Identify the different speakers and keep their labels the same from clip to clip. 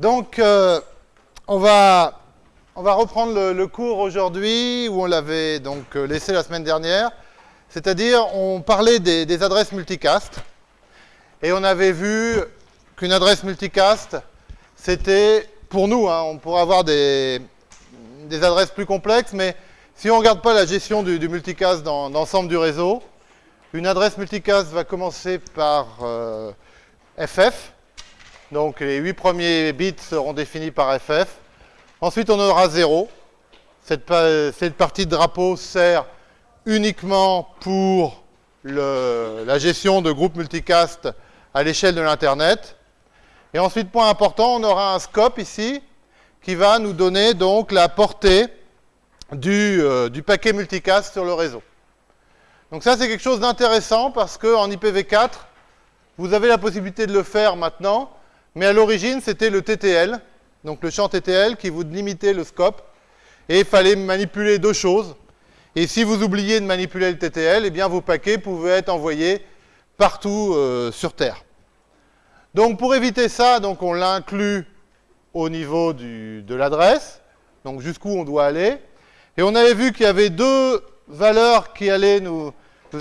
Speaker 1: Donc, euh, on, va, reprendre le, cours aujourd'hui où on l'avait donc euh, laissé la semaine dernière. C'est-à-dire, on parlait des, adresses multicast et on avait vu qu'une adresse multicast, c'était pour nous, hein, on pourrait avoir des, adresses plus complexes, mais si on ne regarde pas la gestion du, multicast dans, l'ensemble du réseau, une adresse multicast va commencer par euh, FF. Donc les 8 premiers bits seront définis par FF. Ensuite, on aura 0. Cette, partie de drapeau sert uniquement pour la gestion de groupes multicast à l'échelle de l'Internet. Et ensuite, point important, on aura un scope ici qui va nous donner donc la portée du, euh, du paquet multicast sur le réseau. Donc ça, c'est quelque chose d'intéressant parce qu'en IPv4, vous avez la possibilité de le faire maintenant, mais à l'origine, c'était le TTL, donc le champ TTL qui vous limitait le scope, et il fallait manipuler deux choses. Et si vous oubliez de manipuler le TTL, eh bien vos paquets pouvaient être envoyés partout euh, sur Terre. Donc pour éviter ça, donc on l'inclut au niveau de l'adresse, donc jusqu'où on doit aller. Et on avait vu qu'il y avait deux valeurs qui allaient nous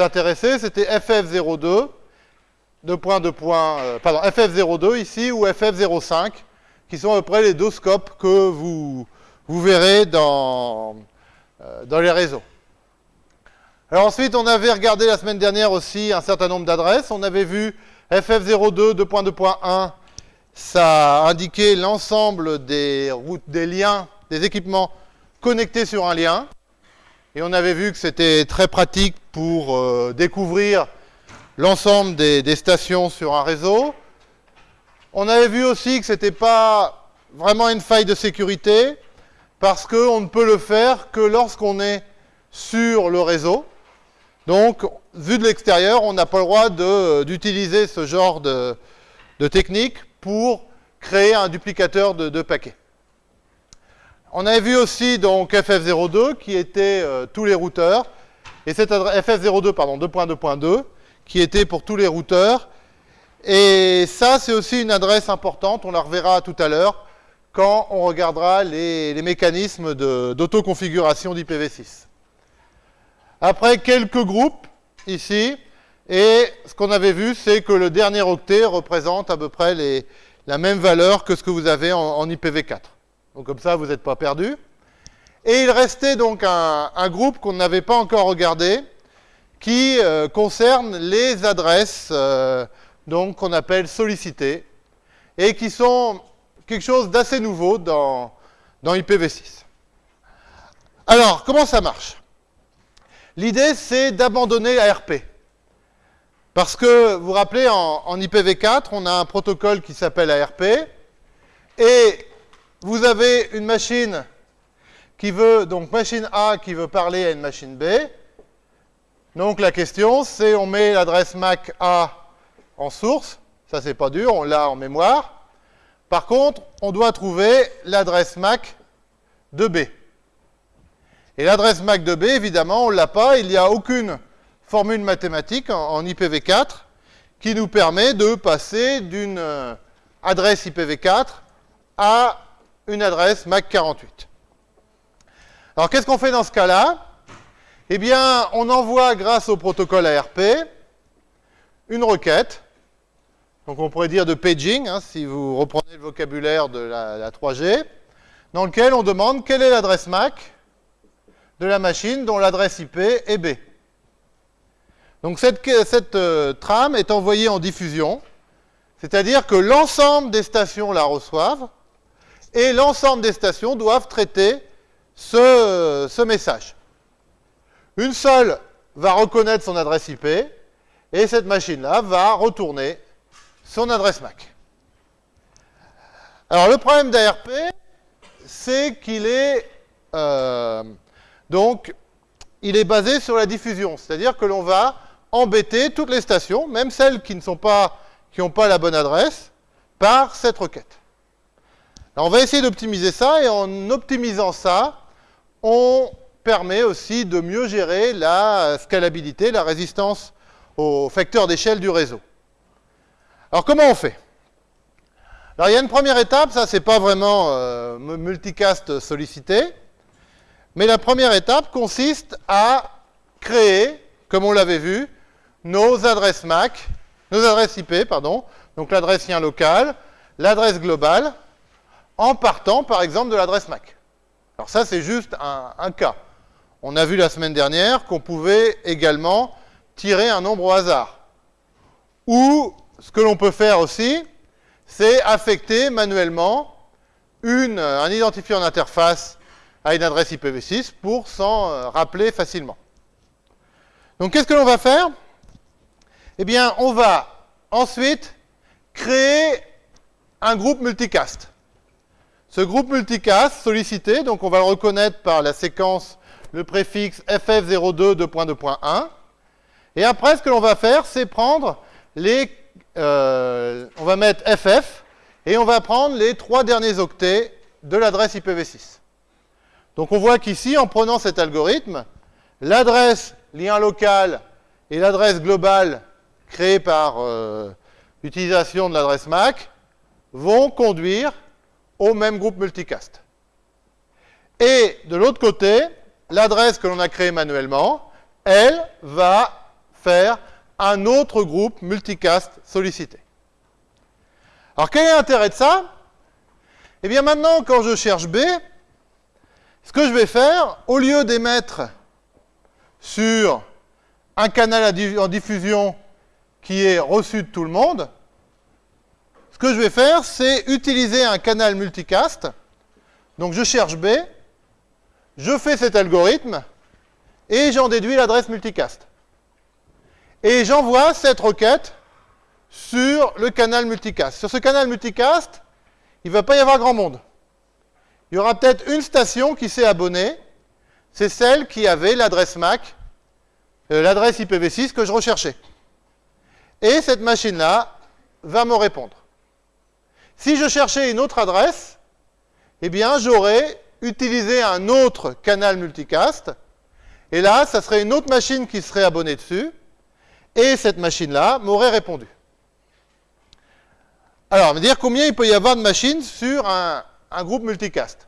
Speaker 1: intéresser, c'était FF02, deux points, deux points, euh, pardon, FF02 ici ou FF05, qui sont à peu près les deux scopes que vous, vous verrez dans, euh, dans les réseaux. Alors ensuite, on avait regardé la semaine dernière aussi un certain nombre d'adresses. On avait vu FF02 2.2.1, ça indiquait l'ensemble des routes, des liens, des équipements connectés sur un lien. Et on avait vu que c'était très pratique pour euh, découvrir l'ensemble des, stations sur un réseau. On avait vu aussi que ce n'était pas vraiment une faille de sécurité, parce qu'on ne peut le faire que lorsqu'on est sur le réseau. Donc, vu de l'extérieur, on n'a pas le droit d'utiliser ce genre de, technique pour créer un duplicateur de, de, paquets. On avait vu aussi donc FF02 qui était euh, tous les routeurs, et cette adresse FF02 pardon 2.2.2 qui était pour tous les routeurs. Et ça, c'est aussi une adresse importante, on la reverra tout à l'heure quand on regardera les, mécanismes d'autoconfiguration d'IPv6. Après quelques groupes, ici, et ce qu'on avait vu, c'est que le dernier octet représente à peu près la même valeur que ce que vous avez en, en IPv4. Donc comme ça, vous n'êtes pas perdu. Et il restait donc un groupe qu'on n'avait pas encore regardé, euh, concerne les adresses euh, qu'on appelle sollicitées, et qui sont quelque chose d'assez nouveau dans, dans IPv6. Alors, comment ça marche? L'idée, c'est d'abandonner ARP. Parce que, vous vous rappelez, en, IPv4, on a un protocole qui s'appelle ARP, et vous avez une machine qui veut, donc machine A qui veut parler à une machine B. Donc la question, c'est on met l'adresse MAC A en source, ça c'est pas dur, on l'a en mémoire. Par contre, on doit trouver l'adresse MAC de B. Et l'adresse MAC de B, évidemment, on ne l'a pas. Il n'y a aucune formule mathématique en, en, IPv4 qui nous permet de passer d'une euh, adresse IPv4 à une adresse MAC 48. Alors, qu'est-ce qu'on fait dans ce cas-là? Eh bien, on envoie, grâce au protocole ARP, une requête. Donc, on pourrait dire de paging, hein, si vous reprenez le vocabulaire de la, la 3G, dans lequel on demande quelle est l'adresse MAC de la machine dont l'adresse IP est B. Donc cette, euh, trame est envoyée en diffusion, c'est-à-dire que l'ensemble des stations la reçoivent et l'ensemble des stations doivent traiter ce, message. Une seule va reconnaître son adresse IP et cette machine-là va retourner son adresse MAC. Alors le problème d'ARP, c'est qu'il est, euh, est basé sur la diffusion, c'est-à-dire que l'on va embêter toutes les stations, même celles qui ne sont pas, qui n'ont pas la bonne adresse, par cette requête. On va essayer d'optimiser ça, et en optimisant ça, on permet aussi de mieux gérer la scalabilité, la résistance aux facteurs d'échelle du réseau. Alors comment on fait? Alors il y a une première étape, ça c'est pas vraiment euh, multicast sollicité, mais la première étape consiste à créer, comme on l'avait vu, nos adresses MAC, nos adresses IP, pardon, donc l'adresse lien local, l'adresse globale, en partant par exemple de l'adresse MAC. Alors ça c'est juste un, cas. On a vu la semaine dernière qu'on pouvait également tirer un nombre au hasard. Ou ce que l'on peut faire aussi, c'est affecter manuellement une, un identifiant d'interface à une adresse IPv6 pour s'en euh, rappeler facilement. Donc qu'est-ce que l'on va faire? Eh bien, on va ensuite créer un groupe multicast. Ce groupe multicast sollicité, donc on va le reconnaître par la séquence, le préfixe ff02 2.2.1. Et après, ce que l'on va faire, c'est prendre les... Euh, on va mettre ff, et on va prendre les trois derniers octets de l'adresse IPv6. Donc on voit qu'ici, en prenant cet algorithme, l'adresse lien local et l'adresse globale créée par euh, l'utilisation de l'adresse MAC vont conduire au même groupe multicast. Et de l'autre côté, l'adresse que l'on a créée manuellement, elle va faire un autre groupe multicast sollicité. Alors quel est l'intérêt de ça? Eh bien maintenant, quand je cherche B, ce que je vais faire, au lieu d'émettre sur un canal en diffusion qui est reçu de tout le monde, ce que je vais faire, c'est utiliser un canal multicast. Donc je cherche B, je fais cet algorithme, et j'en déduis l'adresse multicast. Et j'envoie cette requête sur le canal multicast. Sur ce canal multicast, il ne va pas y avoir grand monde il y aura peut-être une station qui s'est abonnée, c'est celle qui avait l'adresse MAC, euh, l'adresse IPv6 que je recherchais. Et cette machine-là va me répondre. Si je cherchais une autre adresse, eh bien, j'aurais utilisé un autre canal multicast, et là, ça serait une autre machine qui serait abonnée dessus, et cette machine-là m'aurait répondu. Alors, on va dire combien il peut y avoir de machines sur un, un groupe multicast.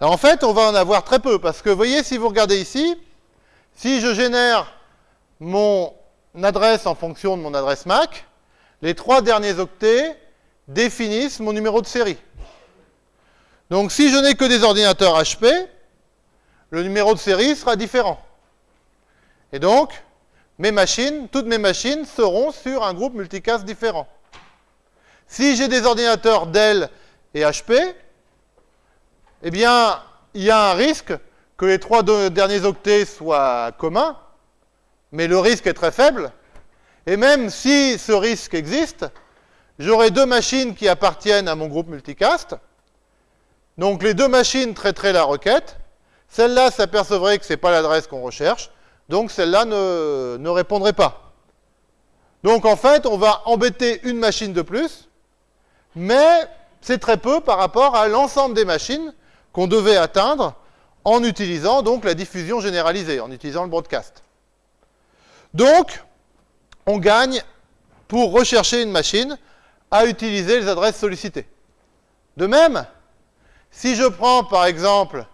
Speaker 1: Alors en fait, on va en avoir très peu, parce que vous voyez, si vous regardez ici, si je génère mon adresse en fonction de mon adresse MAC, les trois derniers octets définissent mon numéro de série. Donc si je n'ai que des ordinateurs HP, le numéro de série sera différent. Et donc, mes machines, toutes mes machines seront sur un groupe multicast différent. Si j'ai des ordinateurs Dell et HP, eh bien, il y a un risque que les trois derniers octets soient communs, mais le risque est très faible. Et même si ce risque existe, j'aurai deux machines qui appartiennent à mon groupe multicast. Donc les deux machines traiteraient la requête. Celle-là s'apercevrait que ce n'est pas l'adresse qu'on recherche. Donc celle-là ne, ne répondrait pas. Donc en fait, on va embêter une machine de plus, mais c'est très peu par rapport à l'ensemble des machines qu'on devait atteindre en utilisant donc la diffusion généralisée, en utilisant le broadcast. Donc, on gagne, pour rechercher une machine, à utiliser les adresses sollicitées. De même, si je prends par exemple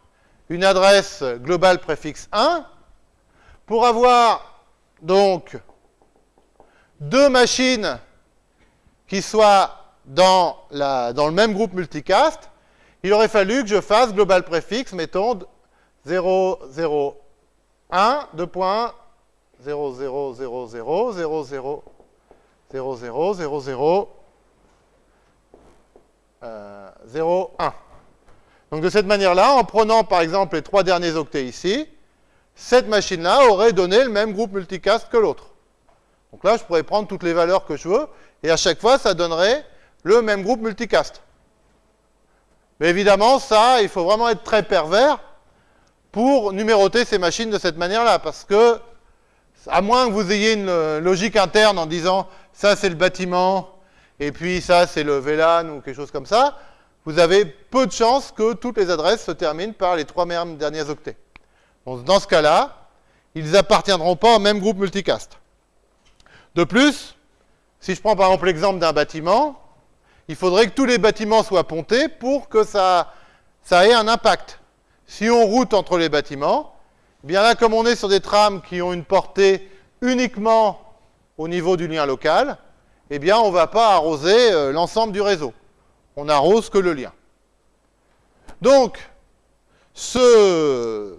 Speaker 1: une adresse globale préfixe 1, pour avoir donc deux machines qui soient dans, le même groupe multicast, il aurait fallu que je fasse global préfixe, mettons 0, 0, 1, 2 points, 0, 0, 0, 0, 0, 0, 0, 0, 0, 0, 0, 1. Donc de cette manière-là, en prenant par exemple les trois derniers octets ici, cette machine-là aurait donné le même groupe multicast que l'autre. Donc là, je pourrais prendre toutes les valeurs que je veux, et à chaque fois, ça donnerait le même groupe multicast. Mais évidemment, ça, il faut vraiment être très pervers pour numéroter ces machines de cette manière-là, parce que, à moins que vous ayez une logique interne en disant, ça c'est le bâtiment, et puis ça c'est le VLAN ou quelque chose comme ça, vous avez peu de chances que toutes les adresses se terminent par les trois derniers octets. Dans ce cas-là, ils n'appartiendront pas au même groupe multicast. De plus, si je prends par exemple l'exemple d'un bâtiment, il faudrait que tous les bâtiments soient pontés pour que ça, ait un impact. Si on route entre les bâtiments, eh bien là, comme on est sur des trams qui ont une portée uniquement au niveau du lien local, eh bien, on ne va pas arroser euh, l'ensemble du réseau. On n'arrose que le lien. Donc, ce,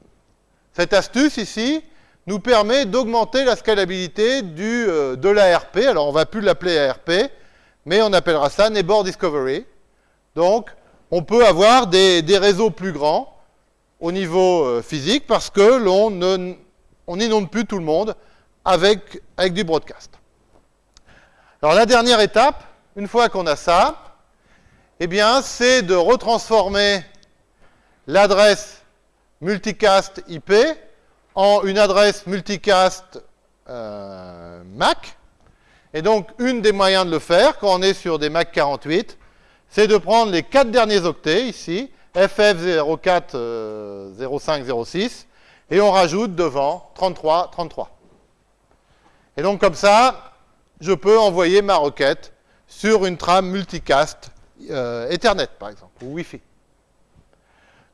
Speaker 1: cette astuce ici nous permet d'augmenter la scalabilité euh, de l'ARP. Alors, on ne va plus l'appeler ARP, mais on appellera ça Neighbor Discovery. Donc, on peut avoir des, réseaux plus grands au niveau euh, physique parce que l'on n'inonde plus tout le monde avec, avec du broadcast. Alors, la dernière étape, une fois qu'on a ça, eh bien, c'est de retransformer l'adresse multicast IP en une adresse multicast euh, MAC. Et donc, une des moyens de le faire, quand on est sur des MAC 48, c'est de prendre les quatre derniers octets, ici, FF040506, et on rajoute devant 33, 33. Et donc, comme ça, je peux envoyer ma requête sur une trame multicast euh, Ethernet, par exemple, ou Wi-Fi.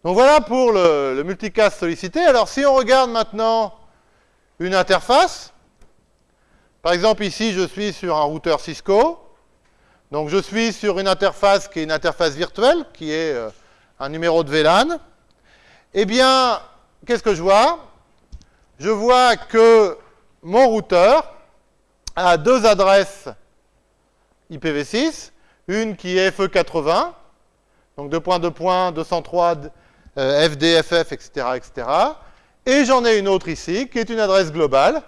Speaker 1: Donc voilà pour le, multicast sollicité. Alors si on regarde maintenant une interface, par exemple ici je suis sur un routeur Cisco, donc je suis sur une interface qui est une interface virtuelle, qui est euh, un numéro de VLAN. Eh bien, qu'est-ce que je vois? Je vois que mon routeur a deux adresses IPv6, une qui est FE80, donc 2.2.203 euh, FDFF, etc., etc. Et j'en ai une autre ici, qui est une adresse globale.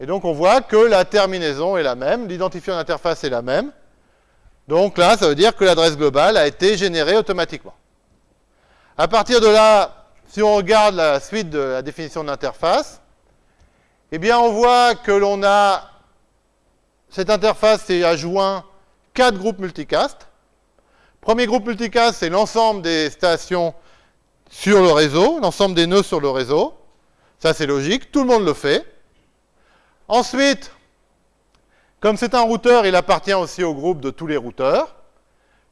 Speaker 1: Et donc on voit que la terminaison est la même, l'identifiant d'interface est la même. Donc là, ça veut dire que l'adresse globale a été générée automatiquement. À partir de là, si on regarde la suite de la définition d'interface, eh bien on voit que l'on a cette interface est adjoint quatre groupes multicast. Premier groupe multicast, c'est l'ensemble des stations sur le réseau, l'ensemble des nœuds sur le réseau. Ça, c'est logique, tout le monde le fait. Ensuite, comme c'est un routeur, il appartient aussi au groupe de tous les routeurs.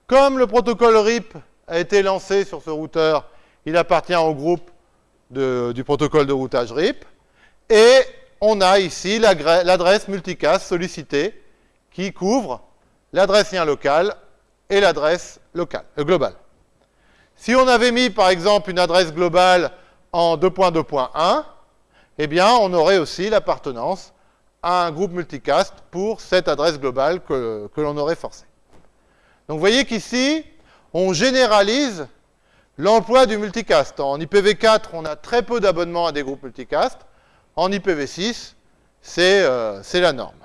Speaker 1: Comme le protocole RIP a été lancé sur ce routeur, il appartient au groupe du protocole de routage RIP. Et on a ici l'adresse multicast sollicitée qui couvre l'adresse lien local et l'adresse locale, euh, globale. Si on avait mis, par exemple, une adresse globale en 2.2.1, eh bien, on aurait aussi l'appartenance à un groupe multicast pour cette adresse globale que, l'on aurait forcée. Donc, vous voyez qu'ici, on généralise l'emploi du multicast. En IPv4, on a très peu d'abonnements à des groupes multicast. En IPv6, c'est euh, la norme.